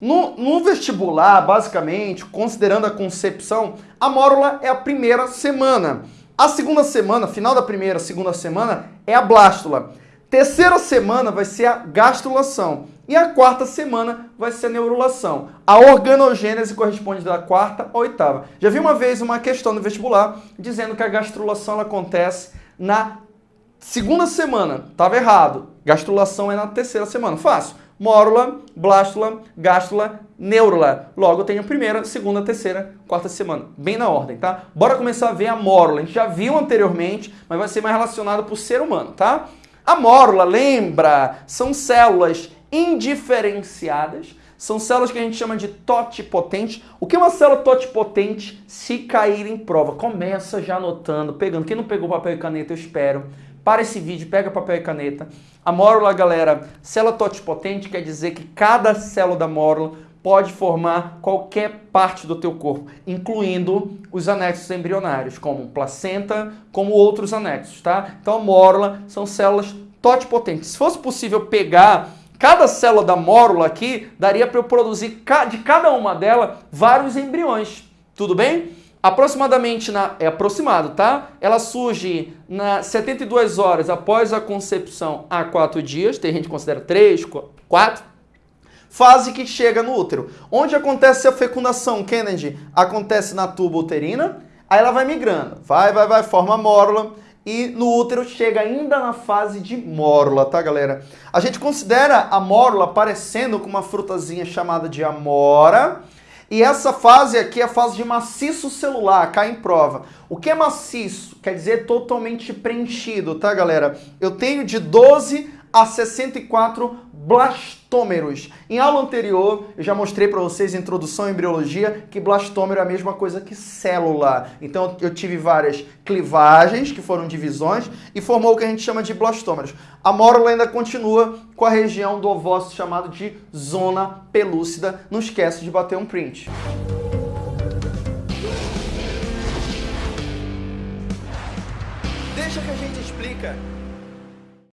No, no, vestibular, basicamente, considerando a concepção, a mórula é a primeira semana. A segunda semana, final da primeira, segunda semana, é a blástula. Terceira semana vai ser a gastrulação. E a quarta semana vai ser a neurulação. A organogênese corresponde da quarta à oitava. Já vi uma vez uma questão no vestibular dizendo que a gastrulação acontece na segunda semana. Estava errado. Gastrulação é na terceira semana. Fácil mórula, blástula, gástula, neurula. Logo, eu tenho primeira, segunda, terceira, quarta semana. Bem na ordem, tá? Bora começar a ver a mórula. A gente já viu anteriormente, mas vai ser mais relacionado para o ser humano, tá? A mórula, lembra, são células indiferenciadas, são células que a gente chama de totipotente. O que é uma célula totipotente se cair em prova? Começa já anotando, pegando. Quem não pegou papel e caneta, eu espero. Para esse vídeo, pega papel e caneta. A mórula, galera, célula totipotente quer dizer que cada célula da mórula pode formar qualquer parte do teu corpo, incluindo os anexos embrionários, como placenta, como outros anexos, tá? Então a mórula são células totipotentes. Se fosse possível pegar cada célula da mórula aqui, daria para eu produzir de cada uma delas vários embriões. Tudo bem? Aproximadamente na é aproximado, tá? Ela surge na 72 horas após a concepção a 4 dias, tem gente que considera 3, 4. Fase que chega no útero. Onde acontece a fecundação, Kennedy? Acontece na tuba uterina, aí ela vai migrando, vai, vai, vai, forma mórula e no útero chega ainda na fase de mórula, tá, galera? A gente considera a mórula parecendo com uma frutazinha chamada de amora, e essa fase aqui é a fase de maciço celular, cai em prova. O que é maciço? Quer dizer totalmente preenchido, tá, galera? Eu tenho de 12 a 64 blastômeros. Em aula anterior, eu já mostrei para vocês, introdução à embriologia, que blastômero é a mesma coisa que célula. Então, eu tive várias clivagens, que foram divisões, e formou o que a gente chama de blastômeros. A mórula ainda continua com a região do ovócito chamado de zona pelúcida. Não esquece de bater um print. Deixa que a gente explica